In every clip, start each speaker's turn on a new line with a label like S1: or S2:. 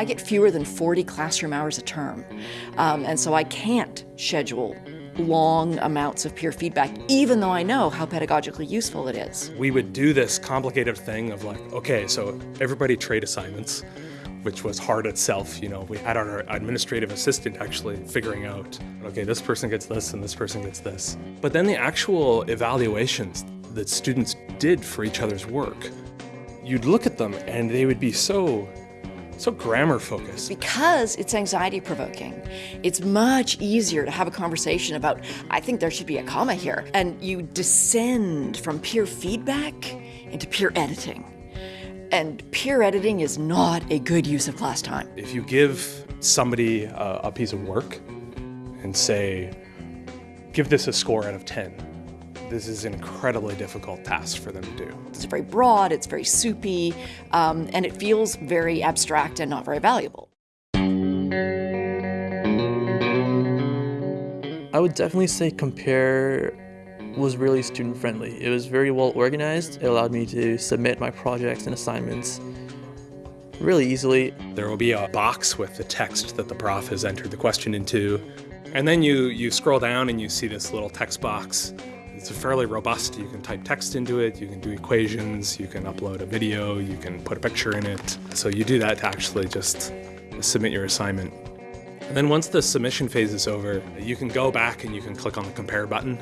S1: I get fewer than 40 classroom hours a term. Um, and so I can't schedule long amounts of peer feedback, even though I know how pedagogically useful it is.
S2: We would do this complicated thing of like, okay, so everybody trade assignments, which was hard itself. You know, we had our administrative assistant actually figuring out, okay, this person gets this and this person gets this. But then the actual evaluations that students did for each other's work, you'd look at them and they would be so so grammar focused.
S1: Because it's anxiety provoking, it's much easier to have a conversation about, I think there should be a comma here. And you descend from peer feedback into peer editing. And peer editing is not a good use of class time.
S2: If you give somebody a, a piece of work and say, give this a score out of 10, this is an incredibly difficult task for them to do.
S1: It's very broad, it's very soupy, um, and it feels very abstract and not very valuable.
S3: I would definitely say Compare was really student friendly. It was very well organized. It allowed me to submit my projects and assignments really easily.
S2: There will be a box with the text that the prof has entered the question into. And then you, you scroll down and you see this little text box it's a fairly robust. You can type text into it, you can do equations, you can upload a video, you can put a picture in it. So you do that to actually just submit your assignment. And then once the submission phase is over, you can go back and you can click on the compare button.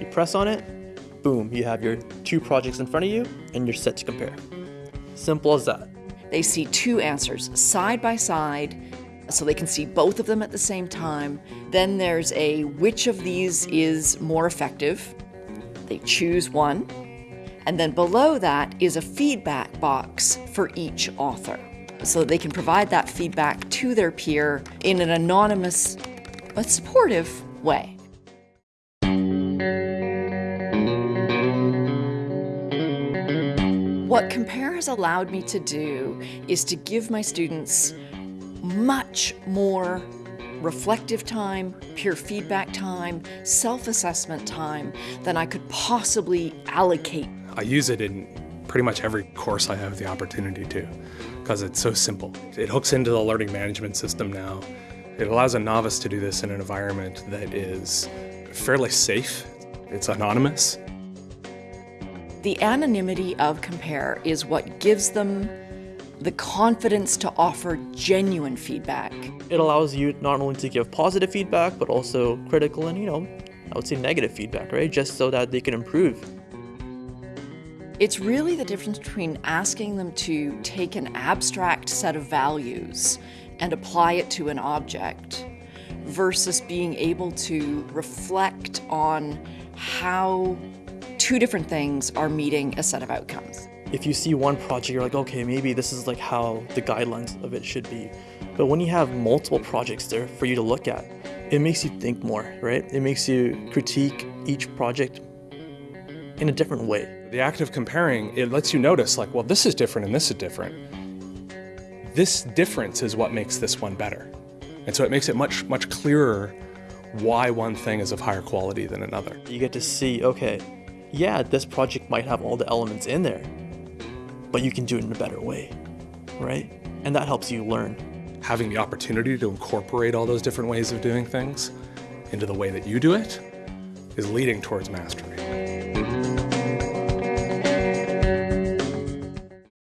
S3: You press on it, boom, you have your two projects in front of you and you're set to compare. Simple as that.
S1: They see two answers side by side so they can see both of them at the same time. Then there's a which of these is more effective. They choose one, and then below that is a feedback box for each author. So they can provide that feedback to their peer in an anonymous but supportive way. What Compare has allowed me to do is to give my students much more reflective time, peer feedback time, self-assessment time than I could possibly allocate.
S2: I use it in pretty much every course I have the opportunity to because it's so simple. It hooks into the learning management system now. It allows a novice to do this in an environment that is fairly safe. It's anonymous.
S1: The anonymity of Compare is what gives them the confidence to offer genuine feedback.
S3: It allows you not only to give positive feedback, but also critical and, you know, I would say negative feedback, right? Just so that they can improve.
S1: It's really the difference between asking them to take an abstract set of values and apply it to an object versus being able to reflect on how two different things are meeting a set of outcomes
S3: if you see one project, you're like, okay, maybe this is like how the guidelines of it should be. But when you have multiple projects there for you to look at, it makes you think more, right? It makes you critique each project in a different way.
S2: The act of comparing, it lets you notice like, well, this is different and this is different. This difference is what makes this one better. And so it makes it much, much clearer why one thing is of higher quality than another.
S3: You get to see, okay, yeah, this project might have all the elements in there, but you can do it in a better way, right? And that helps you learn.
S2: Having the opportunity to incorporate all those different ways of doing things into the way that you do it is leading towards mastery.